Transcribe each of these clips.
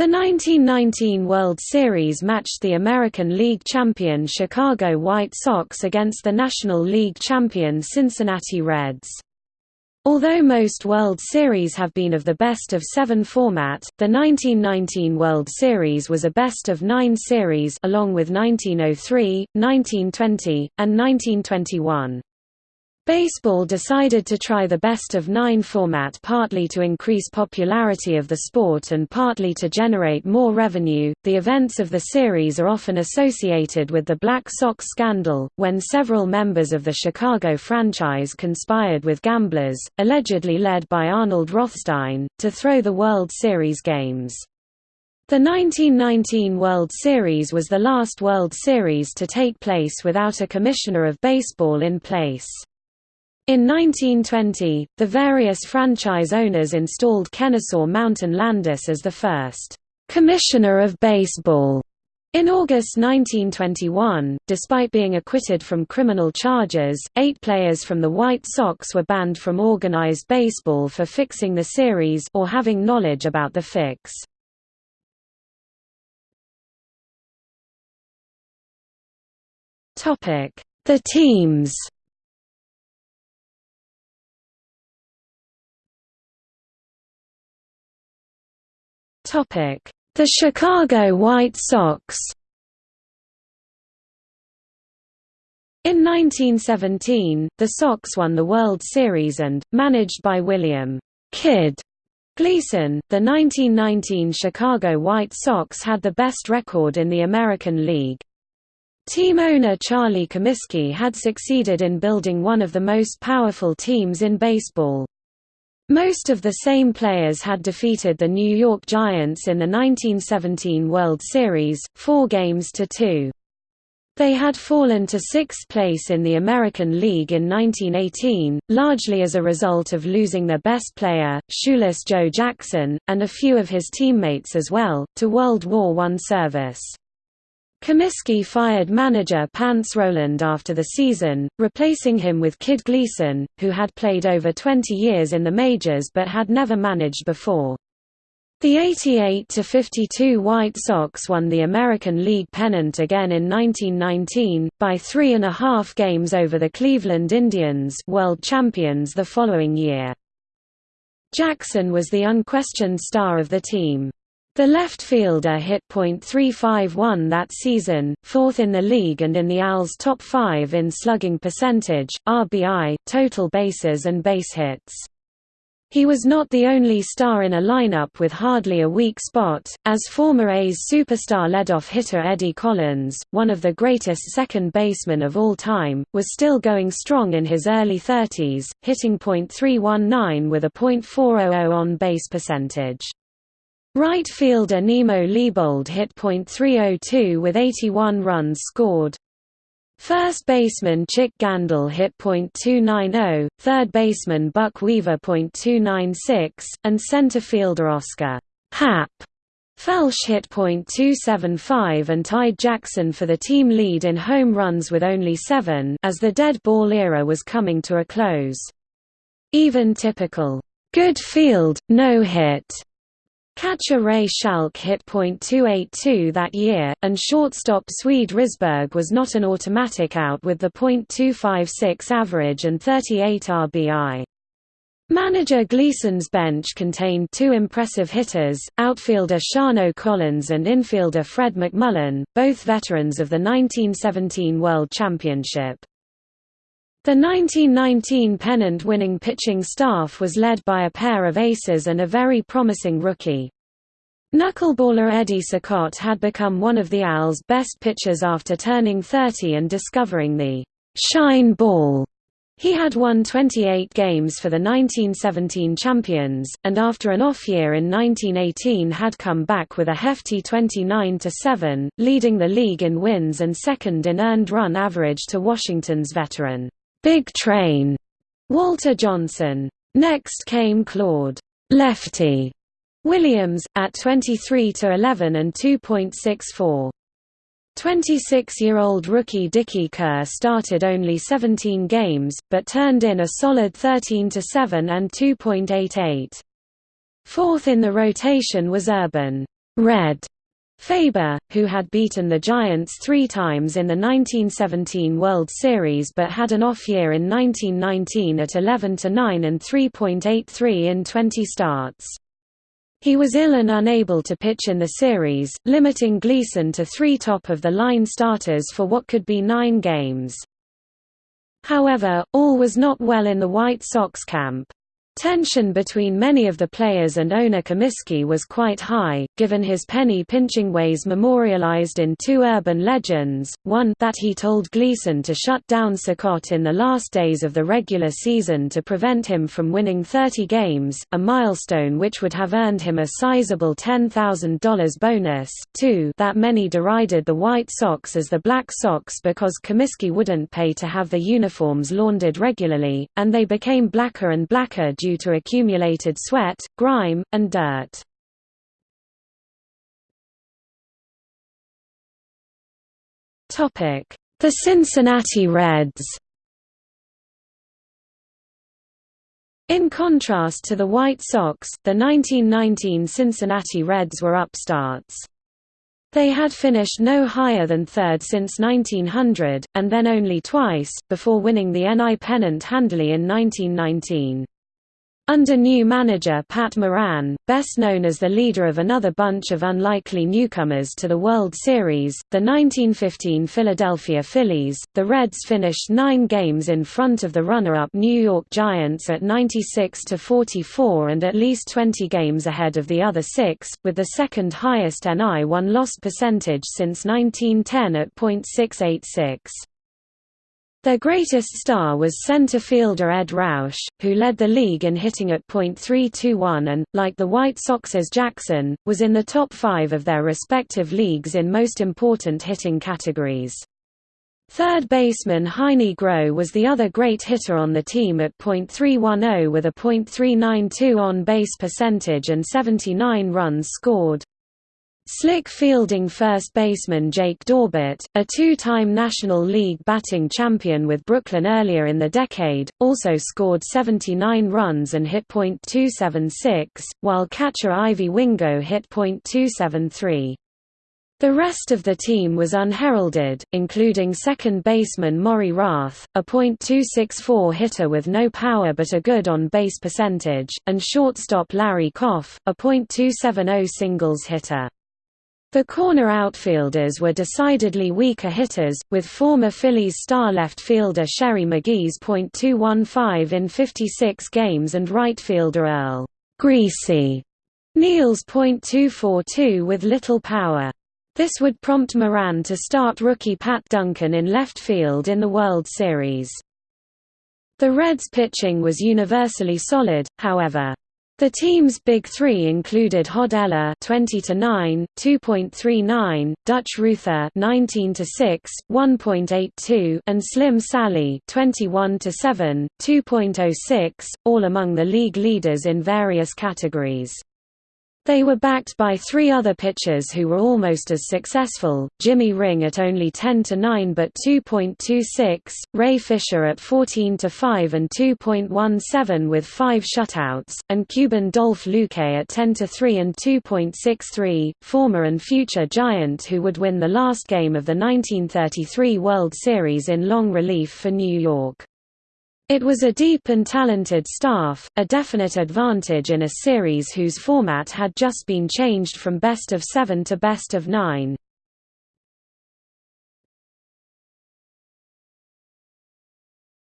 The 1919 World Series matched the American League champion Chicago White Sox against the National League champion Cincinnati Reds. Although most World Series have been of the best of seven format, the 1919 World Series was a best of nine series along with 1903, 1920, and 1921. Baseball decided to try the best of nine format partly to increase popularity of the sport and partly to generate more revenue. The events of the series are often associated with the Black Sox scandal, when several members of the Chicago franchise conspired with gamblers, allegedly led by Arnold Rothstein, to throw the World Series games. The 1919 World Series was the last World Series to take place without a commissioner of baseball in place. In 1920, the various franchise owners installed Kennesaw Mountain Landis as the first commissioner of baseball. In August 1921, despite being acquitted from criminal charges, eight players from the White Sox were banned from organized baseball for fixing the series or having knowledge about the fix. The teams The Chicago White Sox In 1917, the Sox won the World Series and, managed by William Kid Gleason, the 1919 Chicago White Sox had the best record in the American League. Team owner Charlie Comiskey had succeeded in building one of the most powerful teams in baseball. Most of the same players had defeated the New York Giants in the 1917 World Series, four games to two. They had fallen to sixth place in the American League in 1918, largely as a result of losing their best player, shoeless Joe Jackson, and a few of his teammates as well, to World War I service. Comiskey fired manager Pants Rowland after the season, replacing him with Kid Gleason, who had played over 20 years in the majors but had never managed before. The 88–52 White Sox won the American League pennant again in 1919, by three and a half games over the Cleveland Indians world champions the following year. Jackson was the unquestioned star of the team. The left fielder hit .351 that season, fourth in the league and in the AL's top five in slugging percentage, RBI, total bases and base hits. He was not the only star in a lineup with hardly a weak spot, as former A's superstar leadoff hitter Eddie Collins, one of the greatest second basemen of all time, was still going strong in his early 30s, hitting .319 with a .400 on-base percentage. Right fielder Nemo Leibold hit .302 with 81 runs scored. First baseman Chick Gandil hit .290, third baseman Buck Weaver .296, and center fielder Oscar Hap Felsch hit .275 and tied Jackson for the team lead in home runs with only seven as the dead ball era was coming to a close. Even typical, "'good field, no hit' Catcher Ray Schalk hit .282 that year, and shortstop Swede Risberg was not an automatic out with the .256 average and 38 RBI. Manager Gleason's bench contained two impressive hitters, outfielder Shano Collins and infielder Fred McMullen, both veterans of the 1917 World Championship. The 1919 pennant-winning pitching staff was led by a pair of aces and a very promising rookie. Knuckleballer Eddie Cicotte had become one of the AL's best pitchers after turning 30 and discovering the «shine ball». He had won 28 games for the 1917 champions, and after an off year in 1918 had come back with a hefty 29–7, leading the league in wins and second in earned run average to Washington's veteran Big Train, Walter Johnson. Next came Claude Lefty Williams, at 23 to 11 and 2.64. 26-year-old rookie Dickey Kerr started only 17 games, but turned in a solid 13-7 and 2.88. Fourth in the rotation was Urban Red Faber, who had beaten the Giants three times in the 1917 World Series but had an off year in 1919 at 11–9 and 3.83 in 20 starts. He was ill and unable to pitch in the series, limiting Gleason to three top-of-the-line starters for what could be nine games. However, all was not well in the White Sox camp. Tension between many of the players and owner Comiskey was quite high, given his penny-pinching ways memorialized in two urban legends, one that he told Gleason to shut down Cicotte in the last days of the regular season to prevent him from winning 30 games, a milestone which would have earned him a sizable $10,000 bonus, two that many derided the White Sox as the Black Sox because Comiskey wouldn't pay to have their uniforms laundered regularly, and they became blacker and blacker due to accumulated sweat, grime, and dirt. The Cincinnati Reds In contrast to the White Sox, the 1919 Cincinnati Reds were upstarts. They had finished no higher than third since 1900, and then only twice, before winning the NL pennant handily in 1919. Under new manager Pat Moran, best known as the leader of another bunch of unlikely newcomers to the World Series, the 1915 Philadelphia Phillies, the Reds finished nine games in front of the runner-up New York Giants at 96–44 and at least 20 games ahead of the other six, with the second highest NI1 loss percentage since 1910 at .686. Their greatest star was center fielder Ed Roush, who led the league in hitting at .321 and, like the White Sox's Jackson, was in the top five of their respective leagues in most important hitting categories. Third baseman Heinie Groh was the other great hitter on the team at .310 with a .392 on-base percentage and 79 runs scored. Slick fielding first baseman Jake Daubert, a two-time National League batting champion with Brooklyn earlier in the decade, also scored 79 runs and hit .276, while catcher Ivy Wingo hit .273. The rest of the team was unheralded, including second baseman Maury Rath, a .264 hitter with no power but a good on-base percentage, and shortstop Larry Kopf, a .270 singles hitter. The corner outfielders were decidedly weaker hitters, with former Phillies star left fielder Sherry Magee's .215 in 56 games and right fielder Earl Greasy Neal's .242 with little power. This would prompt Moran to start rookie Pat Duncan in left field in the World Series. The Reds' pitching was universally solid, however. The team's big three included Hod Eller 20 to 9, 2.39, Dutch Ruether 19 to 6, 1.82, and Slim Sallee 21 to 7, 2.06, all among the league leaders in various categories. They were backed by three other pitchers who were almost as successful, Jimmy Ring at only 10–9 but 2.26, Ray Fisher at 14–5 and 2.17 with five shutouts, and Cuban Dolph Luque at 10–3 and 2.63, former and future Giant who would win the last game of the 1933 World Series in long relief for New York. It was a deep and talented staff, a definite advantage in a series whose format had just been changed from best of seven to best of nine.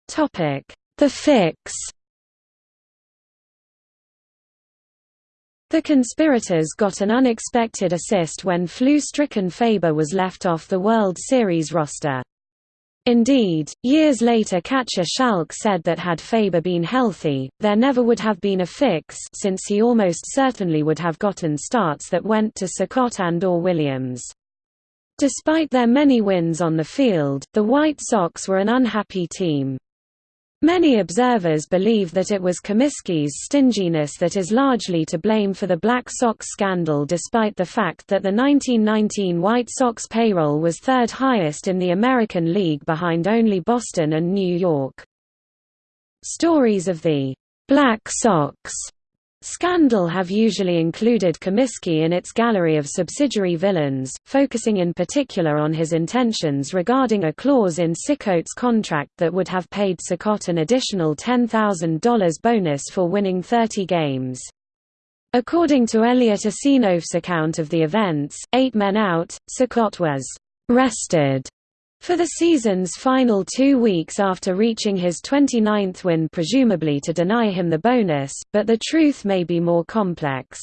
The Fix The conspirators got an unexpected assist when flu-stricken Faber was left off the World Series roster. Indeed, years later catcher Schalk said that had Faber been healthy, there never would have been a fix since he almost certainly would have gotten starts that went to Cicotte and or Williams. Despite their many wins on the field, the White Sox were an unhappy team. Many observers believe that it was Comiskey's stinginess that is largely to blame for the Black Sox scandal despite the fact that the 1919 White Sox payroll was third highest in the American League behind only Boston and New York. Stories of the «Black Sox» Scandal have usually included Comiskey in its gallery of subsidiary villains, focusing in particular on his intentions regarding a clause in Cicotte's contract that would have paid Cicotte an additional $10,000 bonus for winning 30 games. According to Eliot Asinof's account of the events, eight men out, Cicotte was «rested» For the season's final two weeks after reaching his 29th win presumably to deny him the bonus, but the truth may be more complex.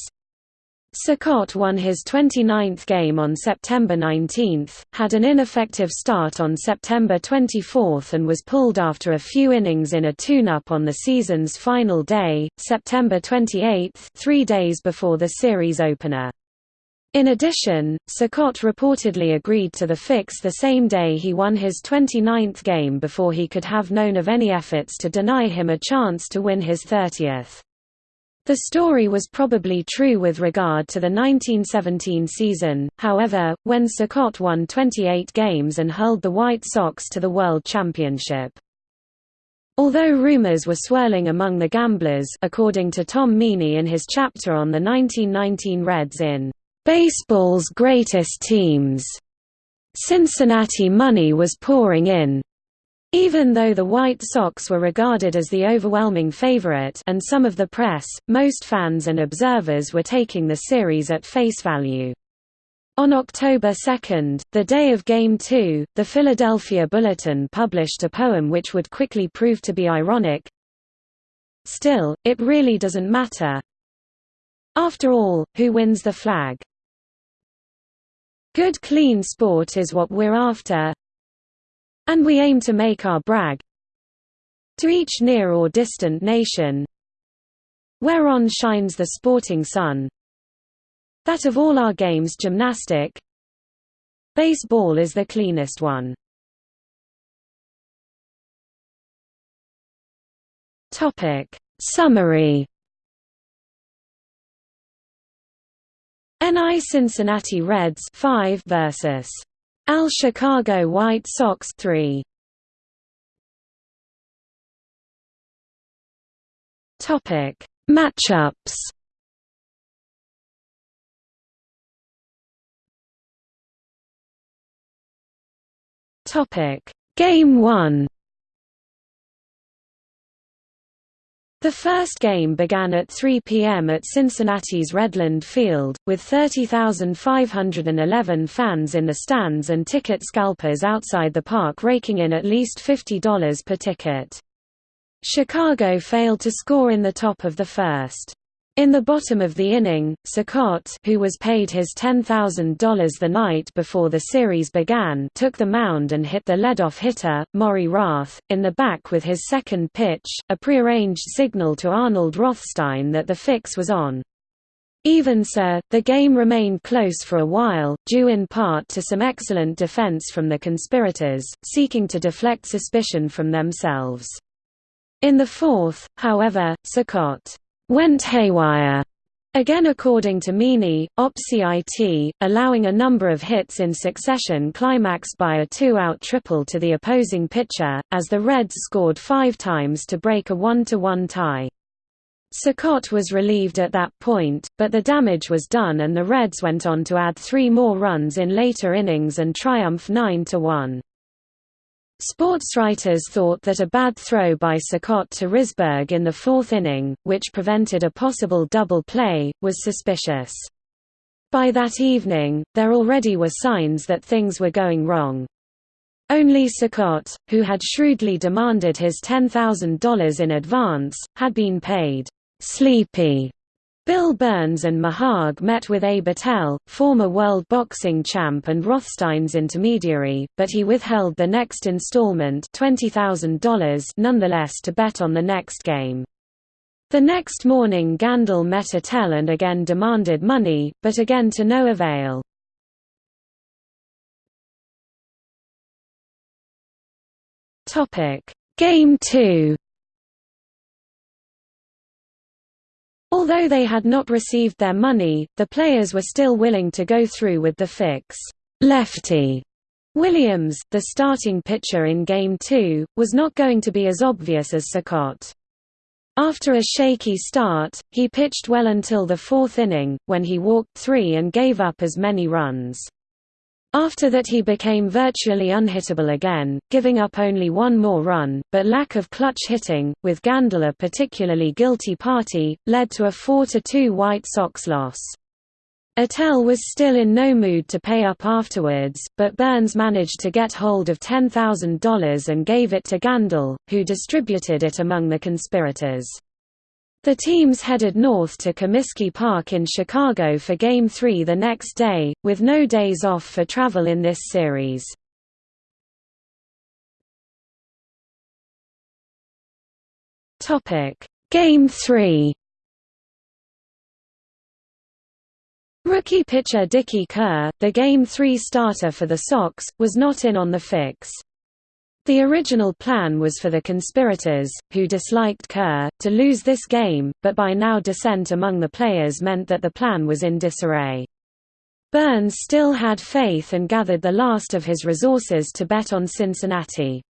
Cicotte won his 29th game on September 19, had an ineffective start on September 24 and was pulled after a few innings in a tune-up on the season's final day, September 28 three days before the series opener. In addition, Cicotte reportedly agreed to the fix the same day he won his 29th game before he could have known of any efforts to deny him a chance to win his 30th. The story was probably true with regard to the 1917 season, however, when Cicotte won 28 games and hurled the White Sox to the World Championship. Although rumors were swirling among the gamblers according to Tom Meaney in his chapter on the 1919 Reds in Baseball's greatest teams. Cincinnati money was pouring in. Even though the White Sox were regarded as the overwhelming favorite and some of the press, most fans and observers were taking the series at face value. On October 2, the day of Game 2, the Philadelphia Bulletin published a poem which would quickly prove to be ironic. Still, it really doesn't matter. After all, who wins the flag? Good clean sport is what we're after. And we aim to make our brag. To each near or distant nation. Whereon shines the sporting sun? That of all our games gymnastic. Baseball is the cleanest one. Topic. Summary NI Cincinnati Reds 5 versus Al Chicago White Sox 3. Topic: Matchups. Topic: Game 1. The first game began at 3 p.m. at Cincinnati's Redland Field, with 30,511 fans in the stands and ticket scalpers outside the park raking in at least $50 per ticket. Chicago failed to score in the top of the first. In the bottom of the inning, Cicotte who was paid his $10,000 the night before the series began took the mound and hit the leadoff hitter, Maury Rath, in the back with his second pitch, a prearranged signal to Arnold Rothstein that the fix was on. Even so, the game remained close for a while, due in part to some excellent defense from the conspirators, seeking to deflect suspicion from themselves. In the fourth, however, Cicotte went haywire. Again according to Meaney, OPCIT, allowing a number of hits in succession climaxed by a two-out triple to the opposing pitcher, as the Reds scored five times to break a one-to-one tie. Cicotte was relieved at that point, but the damage was done and the Reds went on to add three more runs in later innings and triumph 9–1. Sportswriters thought that a bad throw by Cicotte to Risberg in the fourth inning, which prevented a possible double play, was suspicious. By that evening, there already were signs that things were going wrong. Only Cicotte, who had shrewdly demanded his $10,000 in advance, had been paid sleepy Bill Burns and Maharg met with Abe Attell, former world boxing champ and Rothstein's intermediary, but he withheld the next installment $20,000 nonetheless to bet on the next game. The next morning Gandil met Attell and again demanded money, but again to no avail. Game 2 Although they had not received their money, the players were still willing to go through with the fix. Lefty Williams, the starting pitcher in Game 2, was not going to be as obvious as Cicotte. After a shaky start, he pitched well until the fourth inning, when he walked three and gave up as many runs. After that he became virtually unhittable again, giving up only one more run, but lack of clutch hitting, with Gandil a particularly guilty party, led to a 4–2 White Sox loss. Attell was still in no mood to pay up afterwards, but Burns managed to get hold of $10,000 and gave it to Gandil, who distributed it among the conspirators. The teams headed north to Comiskey Park in Chicago for Game 3 the next day, with no days off for travel in this series. Game 3 Rookie pitcher Dickey Kerr, the Game 3 starter for the Sox, was not in on the fix. The original plan was for the conspirators, who disliked Kerr, to lose this game, but by now dissent among the players meant that the plan was in disarray. Burns still had faith and gathered the last of his resources to bet on Cincinnati.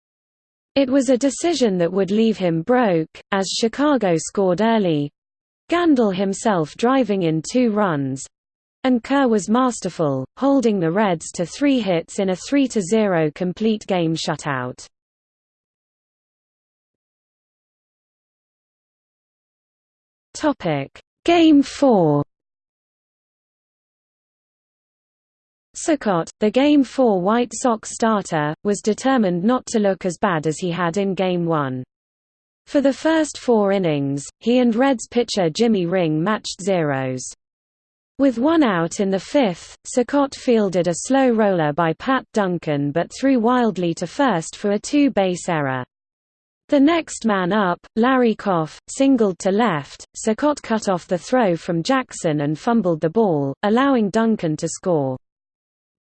It was a decision that would leave him broke, as Chicago scored early, Gandil himself driving in two runs, and Kerr was masterful, holding the Reds to three hits in a 3–0 complete game shutout. Game 4 Cicotte, the Game 4 White Sox starter, was determined not to look as bad as he had in Game 1. For the first four innings, he and Reds pitcher Jimmy Ring matched zeros. With one out in the fifth, Cicotte fielded a slow roller by Pat Duncan but threw wildly to first for a two-base error. The next man up, Larry Kopf, singled to left, Cicotte cut off the throw from Jackson and fumbled the ball, allowing Duncan to score.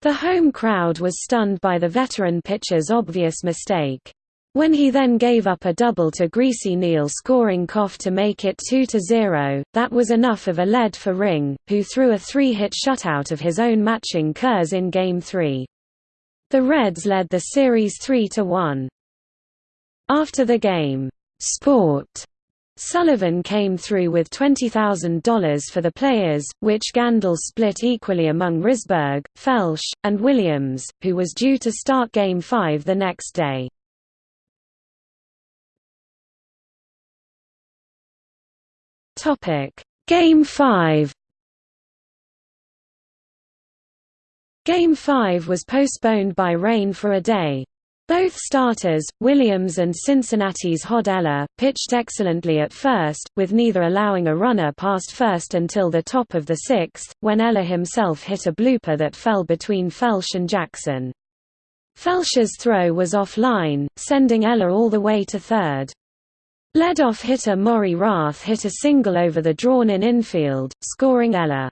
The home crowd was stunned by the veteran pitcher's obvious mistake. When he then gave up a double to Greasy Neal scoring Kopf to make it 2–0, that was enough of a lead for Ring, who threw a three-hit shutout of his own matching Kerr's in Game 3. The Reds led the series 3–1. After the game, Sport Sullivan came through with $20,000 for the players, which Gandil split equally among Risberg, Felsch, and Williams, who was due to start Game 5 the next day. Topic: Game 5. Game 5 was postponed by rain for a day. Both starters, Williams and Cincinnati's Hod Eller, pitched excellently at first, with neither allowing a runner past first until the top of the sixth, when Eller himself hit a blooper that fell between Felsch and Jackson. Felsch's throw was off-line, sending Eller all the way to third. Leadoff hitter Maury Rath hit a single over the drawn-in infield, scoring Eller.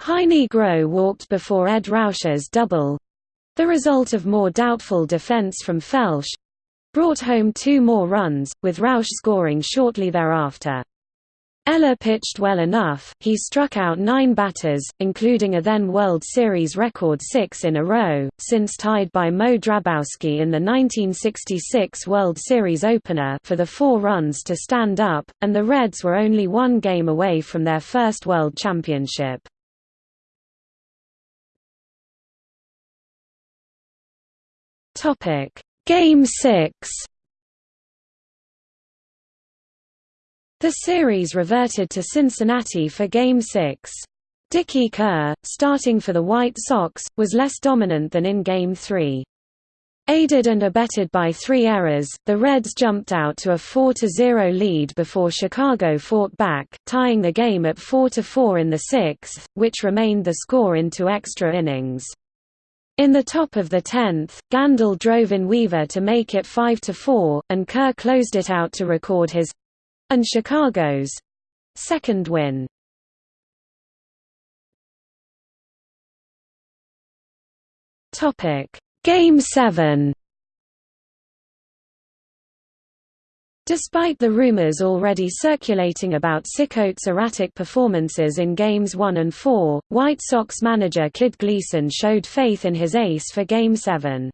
Heinie Groh walked before Ed Roush's double—the result of more doubtful defense from Felsch—brought home two more runs, with Roush scoring shortly thereafter. Eller pitched well enough, he struck out nine batters, including a then World Series record six in a row, since tied by Moe Drabowsky in the 1966 World Series opener for the four runs to stand up, and the Reds were only one game away from their first World Championship. Game 6 The series reverted to Cincinnati for Game 6. Dickey Kerr, starting for the White Sox, was less dominant than in Game 3. Aided and abetted by three errors, the Reds jumped out to a 4–0 lead before Chicago fought back, tying the game at 4–4 in the sixth, which remained the score into extra innings. In the top of the tenth, Gandil drove in Weaver to make it 5–4, and Kerr closed it out to record his and Chicago's second win. Topic: Game 7. Despite the rumors already circulating about Cicotte's erratic performances in Games 1 and 4, White Sox manager Kid Gleason showed faith in his ace for Game 7.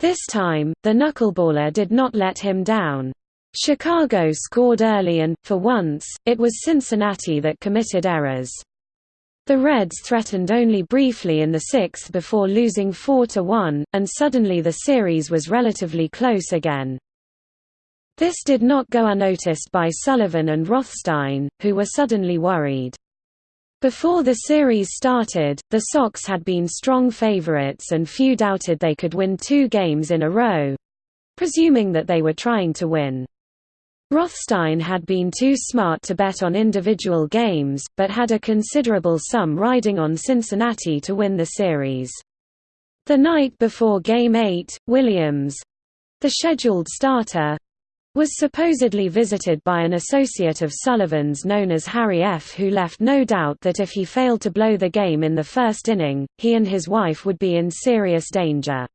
This time, the knuckleballer did not let him down. Chicago scored early and, for once, it was Cincinnati that committed errors. The Reds threatened only briefly in the sixth before losing 4–1, and suddenly the series was relatively close again. This did not go unnoticed by Sullivan and Rothstein, who were suddenly worried. Before the series started, the Sox had been strong favorites and few doubted they could win two games in a row—presuming that they were trying to win. Rothstein had been too smart to bet on individual games, but had a considerable sum riding on Cincinnati to win the series. The night before Game 8, Williams—the scheduled starter, was supposedly visited by an associate of Sullivan's known as Harry F. who left no doubt that if he failed to blow the game in the first inning, he and his wife would be in serious danger.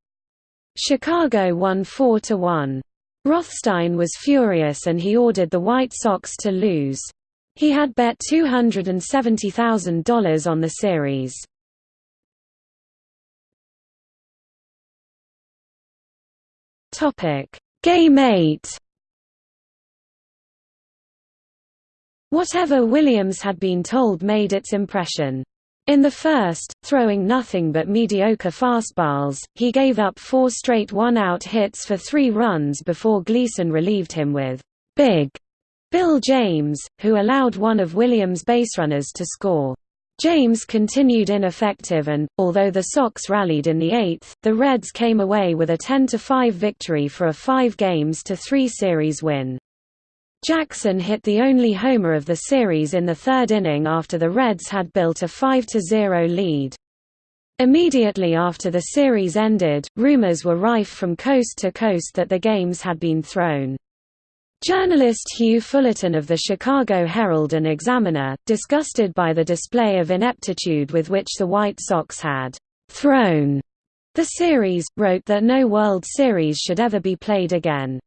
Chicago won 4–1. Rothstein was furious and he ordered the White Sox to lose. He had bet $270,000 on the series. Game 8 Whatever Williams had been told made its impression. In the first, throwing nothing but mediocre fastballs, he gave up four straight one-out hits for three runs before Gleason relieved him with «Big» Bill James, who allowed one of Williams' baserunners to score. James continued ineffective and, although the Sox rallied in the eighth, the Reds came away with a 10–5 victory for a 5 games to 3 series win. Jackson hit the only homer of the series in the third inning after the Reds had built a 5–0 lead. Immediately after the series ended, rumors were rife from coast to coast that the games had been thrown. Journalist Hugh Fullerton of the Chicago Herald and Examiner, disgusted by the display of ineptitude with which the White Sox had «thrown» the series, wrote that no World Series should ever be played again.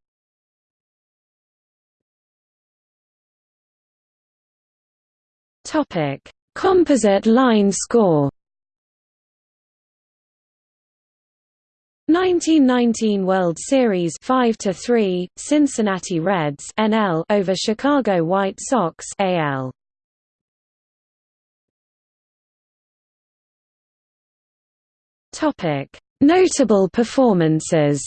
Topic: Composite line score. 1919 World Series 5 to 3 Cincinnati Reds NL over Chicago White Sox AL Topic. Notable performances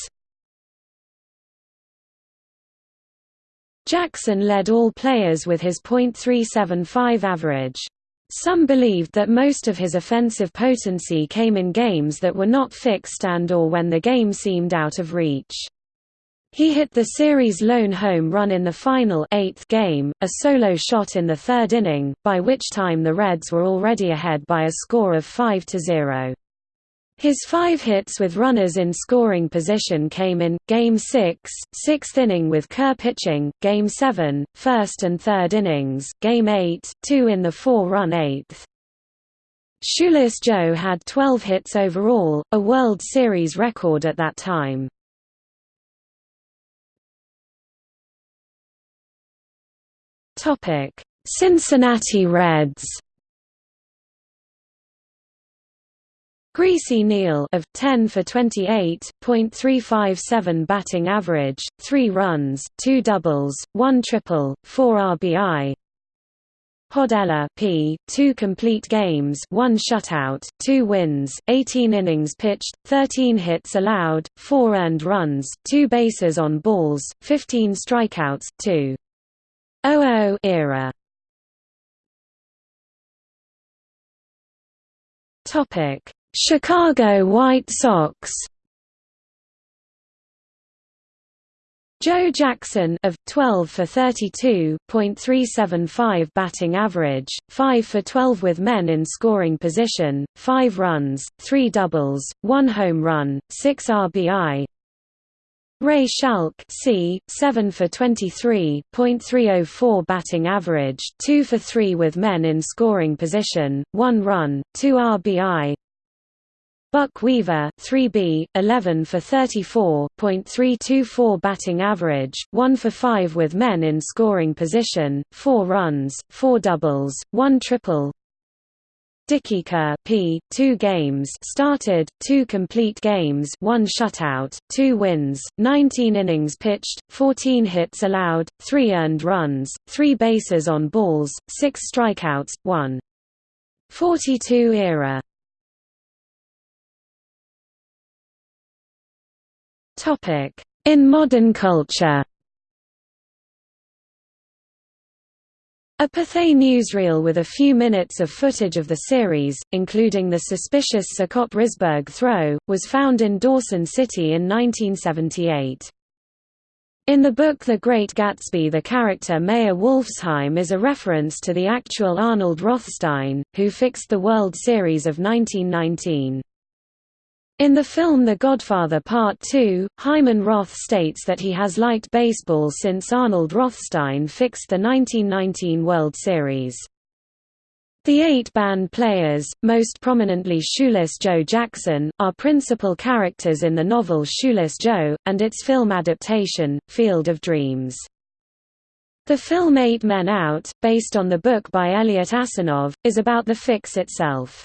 Jackson led all players with his .375 average. Some believed that most of his offensive potency came in games that were not fixed and or when the game seemed out of reach. He hit the series' lone home run in the final eighth game, a solo shot in the third inning, by which time the Reds were already ahead by a score of 5–0. His five hits with runners in scoring position came in, Game 6, sixth inning with Kerr pitching, Game 7, first and third innings, Game 8, two in the four-run eighth. Shoeless Joe had 12 hits overall, a World Series record at that time. Cincinnati Reds Greasy Neal of 10 for 28.357 batting average, 3 runs, 2 doubles, 1 triple, 4 RBI. Hod Eller P, 2 complete games, 1 shutout, 2 wins, 18 innings pitched, 13 hits allowed, 4 earned runs, 2 bases on balls, 15 strikeouts, 2 0 era. Topic Chicago White Sox Joe Jackson of 12 for 32.375 batting average, 5 for 12 with men in scoring position, 5 runs, 3 doubles, 1 home run, 6 RBI. Ray Schalk C, 7 for 23.304 batting average, 2 for 3 with men in scoring position, 1 run, 2 RBI. Buck Weaver 3B, 11 for 34.324 batting average, 1 for 5 with men in scoring position, 4 runs, 4 doubles, 1 triple. Dickey Kerr P, 2 games started, 2 complete games 1 shutout, 2 wins, 19 innings pitched, 14 hits allowed, 3 earned runs, 3 bases on balls, 6 strikeouts, 1. 42 era In modern culture A Pathé newsreel with a few minutes of footage of the series, including the suspicious Scott Risberg throw, was found in Dawson City in 1978. In the book The Great Gatsby the character Meyer Wolfsheim is a reference to the actual Arnold Rothstein, who fixed the World Series of 1919. In the film The Godfather Part II, Hyman Roth states that he has liked baseball since Arnold Rothstein fixed the 1919 World Series. The eight banned players, most prominently Shoeless Joe Jackson, are principal characters in the novel Shoeless Joe, and its film adaptation, Field of Dreams. The film Eight Men Out, based on the book by Eliot Asinof, is about the fix itself.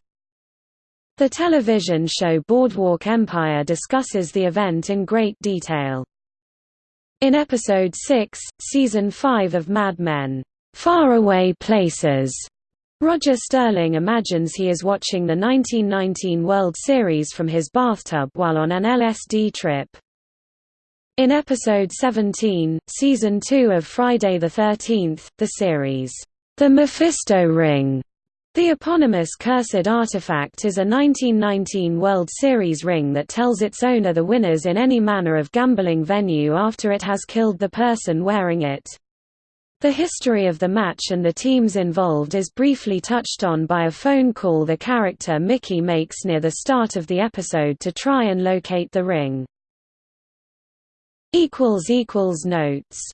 The television show Boardwalk Empire discusses the event in great detail. In episode 6, season 5 of Mad Men, Faraway Places, Roger Sterling imagines he is watching the 1919 World Series from his bathtub while on an LSD trip. In episode 17, season 2 of Friday the 13th, the series, The Mephisto Ring, the eponymous cursed artifact is a 1919 World Series ring that tells its owner the winners in any manner of gambling venue after it has killed the person wearing it. The history of the match and the teams involved is briefly touched on by a phone call the character Mickey makes near the start of the episode to try and locate the ring. Notes